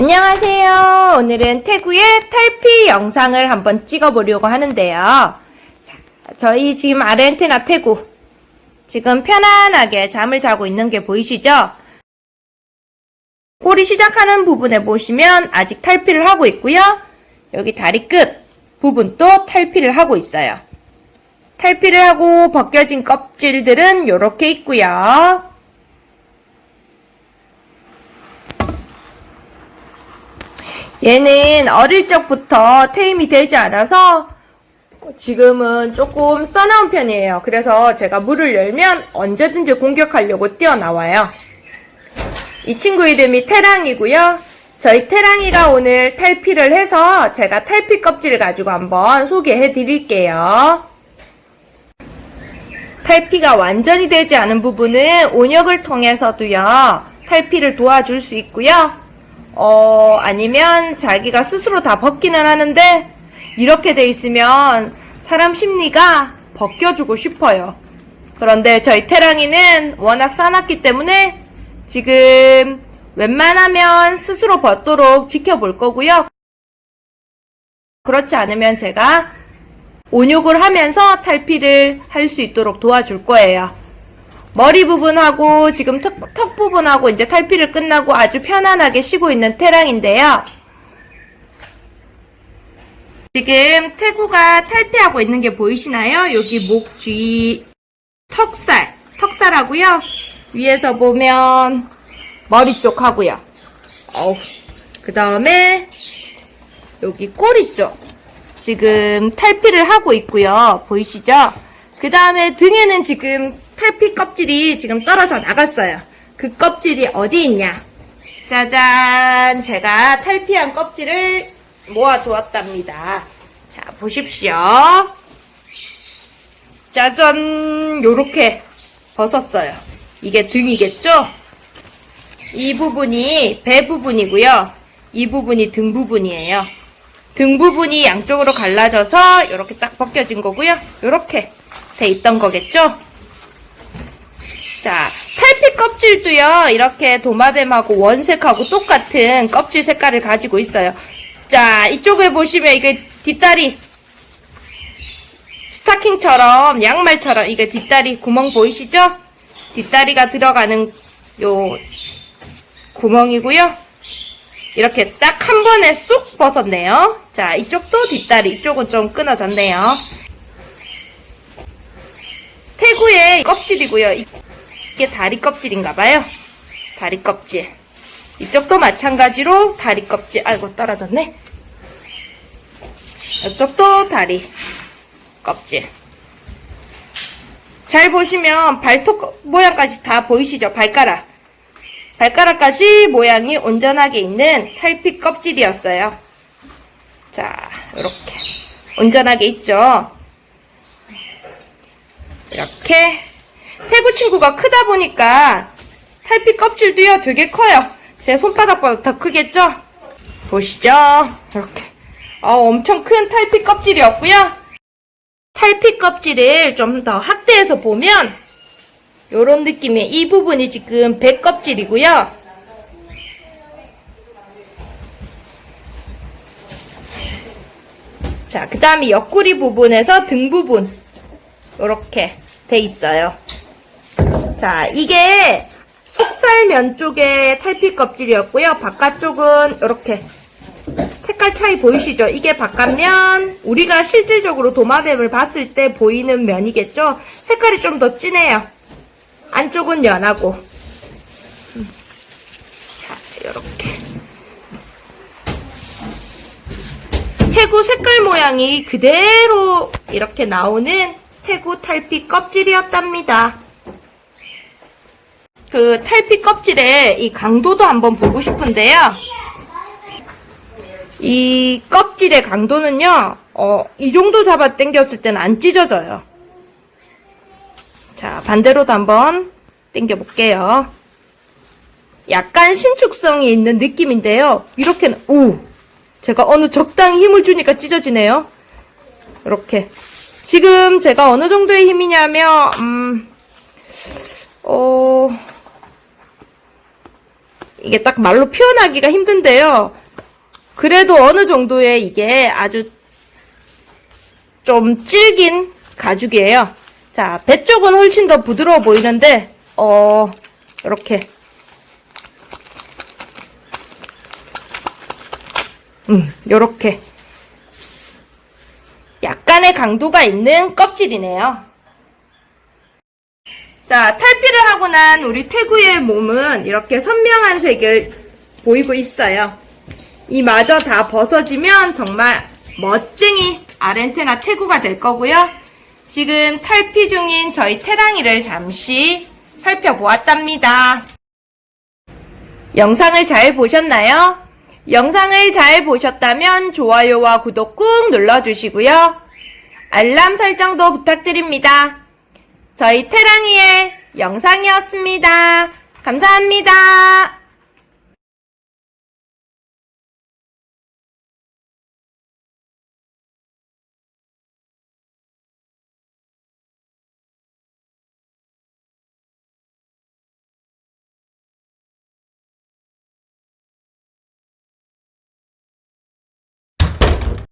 안녕하세요. 오늘은 태구의 탈피 영상을 한번 찍어보려고 하는데요. 자, 저희 지금 아르헨티나 태구 지금 편안하게 잠을 자고 있는 게 보이시죠? 꼬리 시작하는 부분에 보시면 아직 탈피를 하고 있고요. 여기 다리 끝 부분도 탈피를 하고 있어요. 탈피를 하고 벗겨진 껍질들은 이렇게 있고요. 얘는 어릴 적부터 테임이 되지 않아서 지금은 조금 써나온 편이에요. 그래서 제가 물을 열면 언제든지 공격하려고 뛰어나와요. 이 친구 이름이 태랑이고요. 저희 태랑이가 오늘 탈피를 해서 제가 탈피 껍질을 가지고 한번 소개해 드릴게요. 탈피가 완전히 되지 않은 부분은 온역을 통해서도요. 탈피를 도와줄 수 있고요. 어, 아니면 자기가 스스로 다 벗기는 하는데 이렇게 돼 있으면 사람 심리가 벗겨주고 싶어요. 그런데 저희 태랑이는 워낙 싸놨기 때문에 지금 웬만하면 스스로 벗도록 지켜볼 거고요. 그렇지 않으면 제가 온욕을 하면서 탈피를 할 수 있도록 도와줄 거예요. 머리 부분하고 지금 턱, 턱 부분하고 이제 탈피를 끝나고 아주 편안하게 쉬고 있는 태랑인데요. 지금 태구가 탈피하고 있는 게 보이시나요? 여기 목 주위 턱살, 턱살하고요. 위에서 보면 머리 쪽 하고요. 그 다음에 여기 꼬리 쪽 지금 탈피를 하고 있고요. 보이시죠? 그 다음에 등에는 지금 탈피 껍질이 지금 떨어져 나갔어요. 그 껍질이 어디 있냐? 짜잔! 제가 탈피한 껍질을 모아두었답니다. 자, 보십시오. 짜잔! 요렇게 벗었어요. 이게 등이겠죠? 이 부분이 배 부분이고요. 이 부분이 등 부분이에요. 등 부분이 양쪽으로 갈라져서 이렇게 딱 벗겨진 거고요. 이렇게 돼 있던 거겠죠? 자, 탈피 껍질도요, 이렇게 도마뱀하고 원색하고 똑같은 껍질 색깔을 가지고 있어요. 자, 이쪽에 보시면 이게 뒷다리, 스타킹처럼, 양말처럼, 이게 뒷다리 구멍 보이시죠? 뒷다리가 들어가는 요 구멍이고요. 이렇게 딱 한 번에 쑥 벗었네요. 자, 이쪽도 뒷다리, 이쪽은 좀 끊어졌네요. 태구의 껍질이고요. 이게 다리 껍질인가봐요. 다리 껍질. 이쪽도 마찬가지로 다리 껍질. 아이고, 떨어졌네. 이쪽도 다리 껍질. 잘 보시면 발톱 모양까지 다 보이시죠? 발가락. 발가락까지 모양이 온전하게 있는 탈피 껍질이었어요. 자, 이렇게. 온전하게 있죠? 이렇게. 태구 친구가 크다 보니까 탈피 껍질도요, 되게 커요. 제 손바닥보다 더 크겠죠? 보시죠. 이렇게. 어, 엄청 큰 탈피 껍질이었고요. 탈피 껍질을 좀 더 확대해서 보면 요런 느낌의 이 부분이 지금 배 껍질이고요. 자, 그 다음에 옆구리 부분에서 등 부분 요렇게 돼 있어요. 자, 이게 속살면 쪽의 탈피 껍질이었고요. 바깥쪽은 이렇게 색깔 차이 보이시죠? 이게 바깥면 우리가 실질적으로 도마뱀을 봤을 때 보이는 면이겠죠? 색깔이 좀 더 진해요. 안쪽은 연하고 음. 자 이렇게 태구 색깔 모양이 그대로 이렇게 나오는 태구 탈피 껍질이었답니다. 그 탈피 껍질의 이 강도도 한번 보고 싶은데요. 이 껍질의 강도는요, 어, 이 정도 잡아 당겼을 때는 안 찢어져요. 자, 반대로도 한번 당겨 볼게요. 약간 신축성이 있는 느낌인데요. 이렇게는, 오! 제가 어느 적당히 힘을 주니까 찢어지네요. 이렇게. 지금 제가 어느 정도의 힘이냐면, 음, 어, 이게 딱 말로 표현하기가 힘든데요. 그래도 어느 정도의 이게 아주 좀 질긴 가죽이에요. 자, 배 쪽은 훨씬 더 부드러워 보이는데, 어, 이렇게. 음, 요렇게. 약간의 강도가 있는 껍질이네요. 자, 탈피를 하고 난 우리 태구의 몸은 이렇게 선명한 색을 보이고 있어요. 이 마저 다 벗어지면 정말 멋쟁이 아렌테나 태구가 될 거고요. 지금 탈피 중인 저희 태랑이를 잠시 살펴보았답니다. 영상을 잘 보셨나요? 영상을 잘 보셨다면 좋아요와 구독 꾹 눌러주시고요. 알람 설정도 부탁드립니다. 저희 태랑이의 영상이었습니다. 감사합니다.